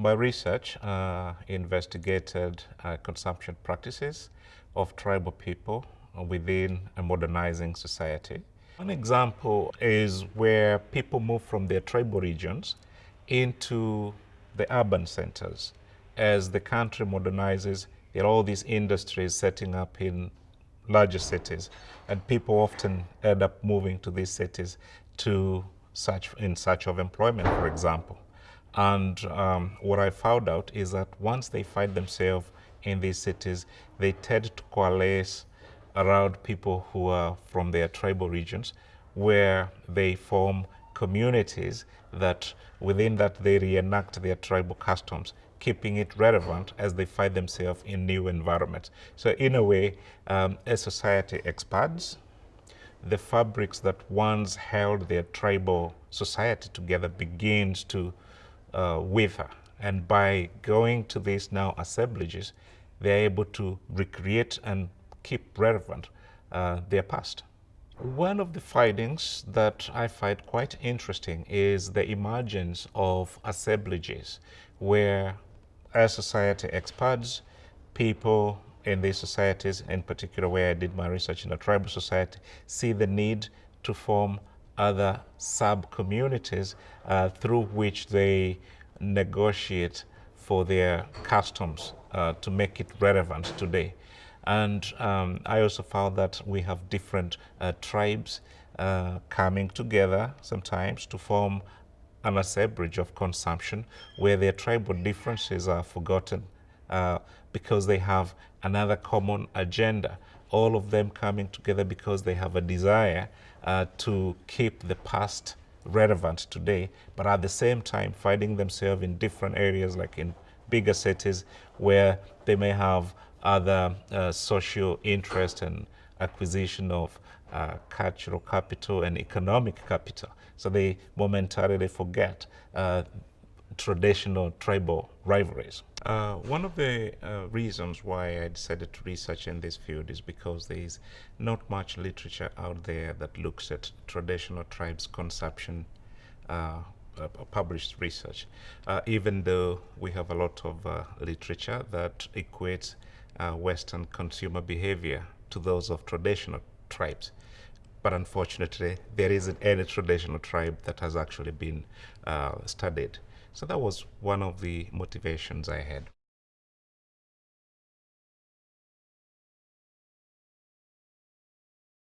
My research uh, investigated uh, consumption practices of tribal people within a modernizing society. One example is where people move from their tribal regions into the urban centers. As the country modernizes, there are all these industries setting up in larger cities, and people often end up moving to these cities to search in search of employment, for example. And um, what I found out is that once they find themselves in these cities, they tend to coalesce around people who are from their tribal regions, where they form communities that within that they reenact their tribal customs, keeping it relevant as they find themselves in new environments. So in a way, um, as society expands, the fabrics that once held their tribal society together begins to uh, wither. And by going to these now assemblages, they're able to recreate and keep relevant uh, their past. One of the findings that I find quite interesting is the emergence of assemblages where as society expands, people in these societies, in particular where I did my research in a tribal society, see the need to form other sub-communities uh, through which they negotiate for their customs uh, to make it relevant today. And um, I also found that we have different uh, tribes uh, coming together sometimes to form an assemblage of consumption where their tribal differences are forgotten uh, because they have another common agenda. All of them coming together because they have a desire uh, to keep the past relevant today, but at the same time finding themselves in different areas like in bigger cities where they may have other uh, social interest and acquisition of uh, cultural capital and economic capital. So they momentarily forget uh, traditional tribal rivalries. Uh, one of the uh, reasons why I decided to research in this field is because there is not much literature out there that looks at traditional tribes consumption uh, uh published research, uh, even though we have a lot of uh, literature that equates Western consumer behavior to those of traditional tribes but unfortunately there isn't any traditional tribe that has actually been uh, studied. So that was one of the motivations I had.